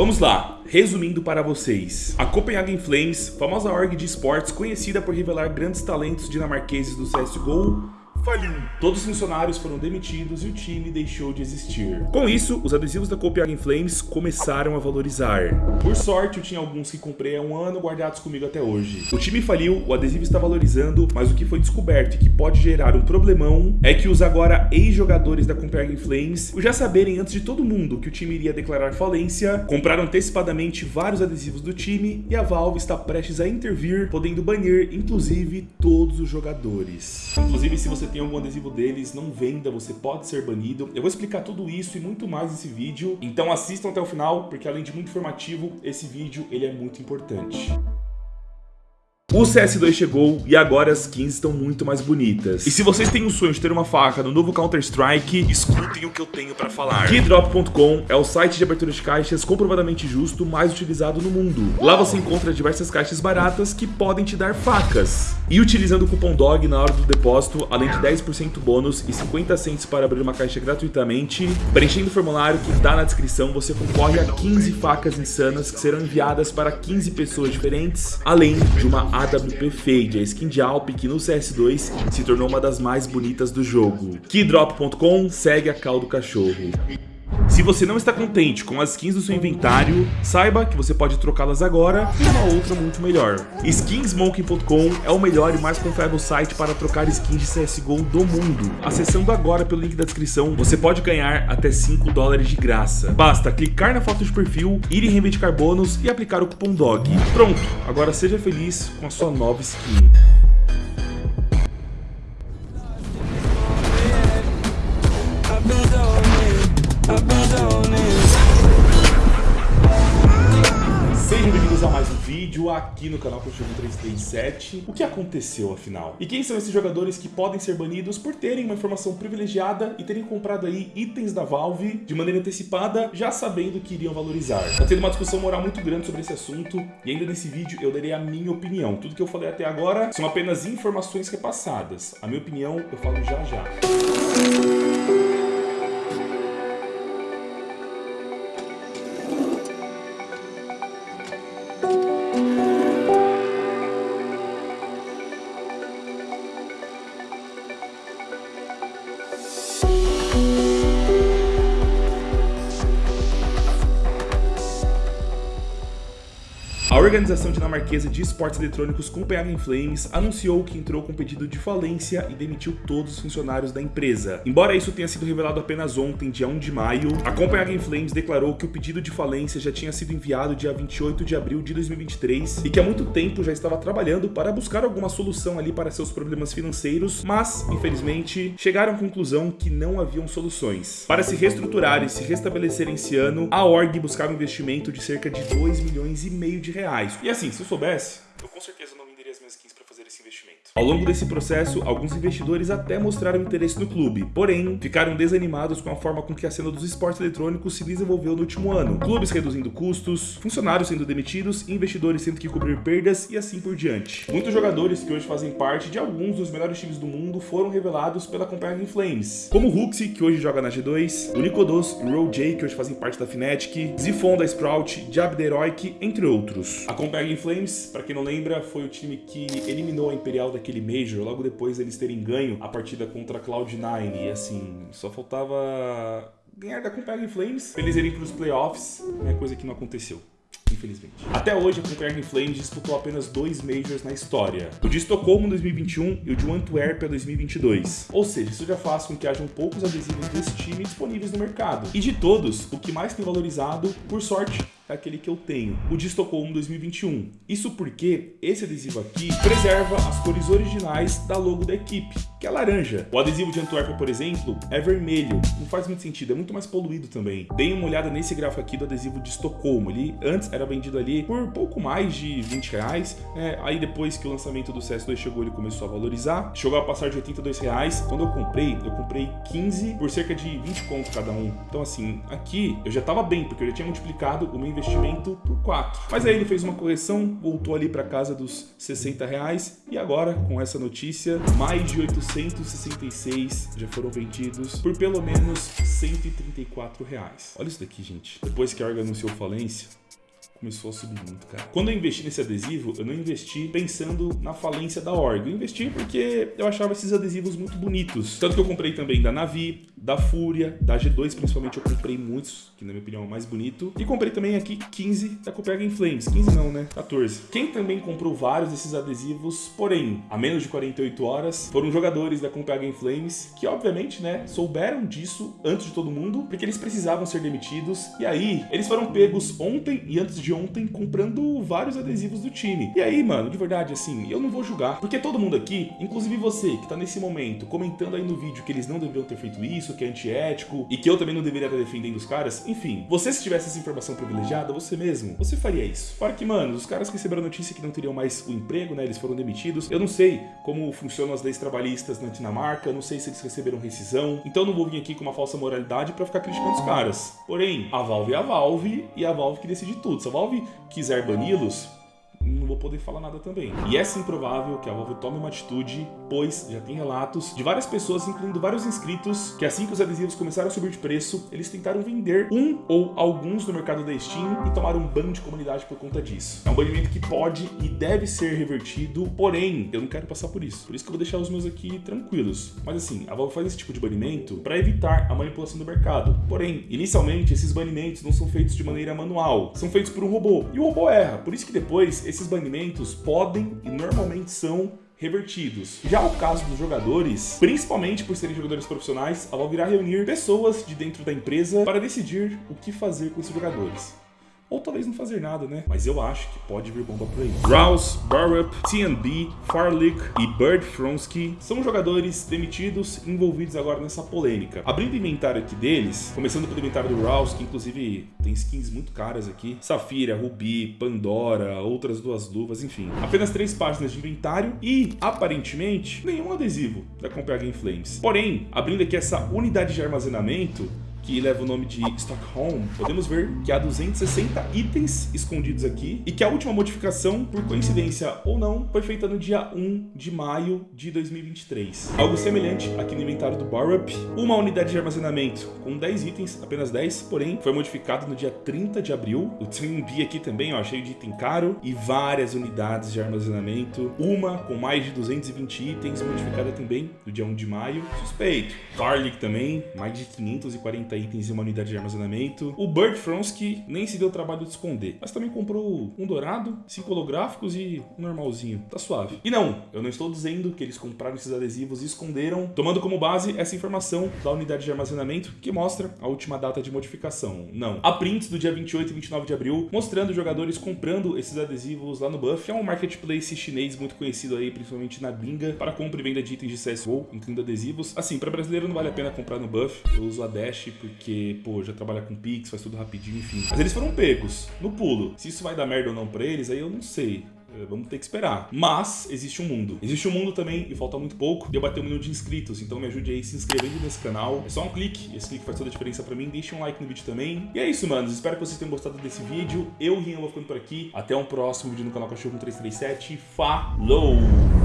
Vamos lá, resumindo para vocês. A Copenhagen Flames, famosa org de esportes conhecida por revelar grandes talentos dinamarqueses do CSGO, faliu. Todos os funcionários foram demitidos e o time deixou de existir. Com isso, os adesivos da Copenhagen Flames começaram a valorizar. Por sorte, eu tinha alguns que comprei há um ano guardados comigo até hoje. O time faliu, o adesivo está valorizando, mas o que foi descoberto e que pode gerar um problemão é que os agora ex-jogadores da Copenhagen Flames, já saberem antes de todo mundo que o time iria declarar falência, compraram antecipadamente vários adesivos do time e a Valve está prestes a intervir, podendo banir, inclusive, todos os jogadores. Inclusive, se você tem algum adesivo deles, não venda, você pode ser banido. Eu vou explicar tudo isso e muito mais nesse vídeo, então assistam até o final, porque além de muito informativo, esse vídeo ele é muito importante. O CS2 chegou e agora as skins estão muito mais bonitas. E se vocês têm o sonho de ter uma faca no novo Counter-Strike, escutem o que eu tenho pra falar. Keydrop.com é o site de abertura de caixas comprovadamente justo mais utilizado no mundo. Lá você encontra diversas caixas baratas que podem te dar facas. E utilizando o cupom DOG na hora do depósito, além de 10% bônus e 50 centos para abrir uma caixa gratuitamente, preenchendo o formulário que está na descrição, você concorre a 15 facas insanas que serão enviadas para 15 pessoas diferentes, além de uma AWP Fade, a skin de Alp que no CS2 se tornou uma das mais bonitas do jogo. Keydrop.com segue a cal do cachorro. Se você não está contente com as skins do seu inventário, saiba que você pode trocá-las agora por uma outra muito melhor. Skinsmoking.com é o melhor e mais confiável site para trocar skins de CSGO do mundo. Acessando agora pelo link da descrição, você pode ganhar até 5 dólares de graça. Basta clicar na foto de perfil, ir em reivindicar bônus e aplicar o cupom DOG. Pronto, agora seja feliz com a sua nova skin. Vídeo aqui no canal Cochão 337. O que aconteceu afinal? E quem são esses jogadores que podem ser banidos por terem uma informação privilegiada e terem comprado aí itens da Valve de maneira antecipada, já sabendo que iriam valorizar? Tá tendo uma discussão moral muito grande sobre esse assunto e ainda nesse vídeo eu darei a minha opinião. Tudo que eu falei até agora são apenas informações repassadas. A minha opinião eu falo já já. Organização dinamarquesa de esportes eletrônicos Copenhagen Flames anunciou que entrou com pedido de falência e demitiu todos os funcionários da empresa. Embora isso tenha sido revelado apenas ontem, dia 1 de maio, a Copenhagen Flames declarou que o pedido de falência já tinha sido enviado dia 28 de abril de 2023 e que há muito tempo já estava trabalhando para buscar alguma solução ali para seus problemas financeiros, mas, infelizmente, chegaram à conclusão que não haviam soluções. Para se reestruturar e se restabelecer esse ano, a org buscava um investimento de cerca de 2 milhões e meio de reais reais. E assim, se eu soubesse, eu com certeza não venderia as minhas skins para fazer esse investimento. Ao longo desse processo, alguns investidores até mostraram interesse no clube, porém, ficaram desanimados com a forma com que a cena dos esportes eletrônicos se desenvolveu no último ano. Clubes reduzindo custos, funcionários sendo demitidos, investidores tendo que cobrir perdas e assim por diante. Muitos jogadores que hoje fazem parte de alguns dos melhores times do mundo foram revelados pela Copenhagen Flames, como Huxi, que hoje joga na G2, o Nicodos e o Row que hoje fazem parte da Fnatic, Zifon da Sprout, Jab Heroic, entre outros. A Copenhagen Flames, para quem não lembra, foi o time que eliminou a Imperial daquele Major, logo depois eles terem ganho a partida contra a Cloud9. E assim, só faltava ganhar da Copenhagen Flames, pra eles irem pros playoffs, é coisa que não aconteceu infelizmente. Até hoje, a Copenhagen Flames disputou apenas dois Majors na história. O de Estocolmo em 2021 e o de Antwerp 2022. Ou seja, isso já faz com que hajam poucos adesivos desse time disponíveis no mercado. E de todos, o que mais tem valorizado, por sorte, é aquele que eu tenho, o de Estocolmo 2021. Isso porque esse adesivo aqui preserva as cores originais da logo da equipe, que é laranja. O adesivo de Antwerp, por exemplo, é vermelho. Não faz muito sentido, é muito mais poluído também. Deem uma olhada nesse gráfico aqui do adesivo de Estocolmo. Ele antes era vendido ali por pouco mais de 20 reais. É, aí depois que o lançamento do CS2 chegou, ele começou a valorizar. Chegou a passar de 82 reais. Quando eu comprei, eu comprei 15 por cerca de 20 conto cada um. Então assim, aqui eu já tava bem, porque eu já tinha multiplicado o meu investimento por 4. Mas aí ele fez uma correção, voltou ali para casa dos 60 reais e agora, com essa notícia, mais de 866 já foram vendidos por pelo menos 134 reais. Olha isso daqui, gente. Depois que a Orga anunciou falência, começou a subir muito, cara. Quando eu investi nesse adesivo, eu não investi pensando na falência da org. Eu investi porque eu achava esses adesivos muito bonitos. Tanto que eu comprei também da Navi, da Fúria, da G2 principalmente eu comprei muitos, que na minha opinião é o mais bonito. E comprei também aqui 15 da Copenhagen Flames. 15 não, né? 14. Quem também comprou vários desses adesivos, porém, a menos de 48 horas, foram jogadores da Copenhagen Flames, que obviamente, né, souberam disso antes de todo mundo, porque eles precisavam ser demitidos. E aí, eles foram pegos ontem e antes de de ontem comprando vários adesivos do time. E aí, mano, de verdade, assim, eu não vou julgar. Porque todo mundo aqui, inclusive você que tá nesse momento comentando aí no vídeo que eles não deveriam ter feito isso, que é antiético, e que eu também não deveria estar defendendo os caras, enfim, você se tivesse essa informação privilegiada, você mesmo, você faria isso. Para que, mano, os caras receberam a notícia que não teriam mais o emprego, né, eles foram demitidos, eu não sei como funcionam as leis trabalhistas na Dinamarca, não sei se eles receberam rescisão, então não vou vir aqui com uma falsa moralidade para ficar criticando os caras. Porém, a Valve é a Valve e é a Valve que decide tudo. Se a Valve quiser bani-los, não vou poder falar nada também. E é sim provável que a Valve tome uma atitude, pois já tem relatos de várias pessoas, incluindo vários inscritos, que assim que os adesivos começaram a subir de preço, eles tentaram vender um ou alguns no mercado da Steam e tomaram um ban de comunidade por conta disso. É um banimento que pode e deve ser revertido, porém, eu não quero passar por isso. Por isso que eu vou deixar os meus aqui tranquilos. Mas assim, a Valve faz esse tipo de banimento para evitar a manipulação do mercado. Porém, inicialmente, esses banimentos não são feitos de maneira manual, são feitos por um robô. E o robô erra, por isso que depois esses banimentos podem e normalmente são revertidos. Já o caso dos jogadores, principalmente por serem jogadores profissionais, a Valve irá reunir pessoas de dentro da empresa para decidir o que fazer com esses jogadores ou talvez não fazer nada, né? Mas eu acho que pode vir bomba por aí. Rouse, Barup, TNB, Farlick e Bird Fronsky são jogadores demitidos envolvidos agora nessa polêmica. Abrindo o inventário aqui deles, começando pelo inventário do Rouse, que inclusive tem skins muito caras aqui. Safira, Ruby, Pandora, outras duas luvas, enfim. Apenas três páginas de inventário e, aparentemente, nenhum adesivo da Copenhagen Flames. Porém, abrindo aqui essa unidade de armazenamento, que leva o nome de Stockholm, podemos ver que há 260 itens escondidos aqui e que a última modificação, por coincidência ou não, foi feita no dia 1 de maio de 2023. Algo semelhante aqui no inventário do Barup, uma unidade de armazenamento com 10 itens, apenas 10, porém foi modificado no dia 30 de abril. O B aqui também, ó, cheio de item caro e várias unidades de armazenamento, uma com mais de 220 itens, modificada também no dia 1 de maio. Suspeito. Garlic também, mais de 540 itens em uma unidade de armazenamento. O Bird Fronsky nem se deu o trabalho de esconder, mas também comprou um dourado, cinco holográficos e um normalzinho. Tá suave. E não, eu não estou dizendo que eles compraram esses adesivos e esconderam, tomando como base essa informação da unidade de armazenamento que mostra a última data de modificação. Não. Há prints do dia 28 e 29 de abril mostrando jogadores comprando esses adesivos lá no Buff, é um marketplace chinês muito conhecido aí, principalmente na gringa, para compra e venda de itens de CSGO, incluindo adesivos. Assim, para brasileiro não vale a pena comprar no Buff, eu uso a Dash porque, pô, já trabalha com Pix, faz tudo rapidinho, enfim. Mas eles foram pegos, no pulo. Se isso vai dar merda ou não pra eles, aí eu não sei. É, vamos ter que esperar. Mas existe um mundo. Existe um mundo também, e falta muito pouco, de eu bater um milhão de inscritos. Então me ajude aí se inscrevendo nesse canal. É só um clique, esse clique faz toda a diferença pra mim. Deixe um like no vídeo também. E é isso, manos. Espero que vocês tenham gostado desse vídeo. Eu, Rian, vou ficando por aqui. Até um próximo vídeo no canal Cachorro 1337. Falou!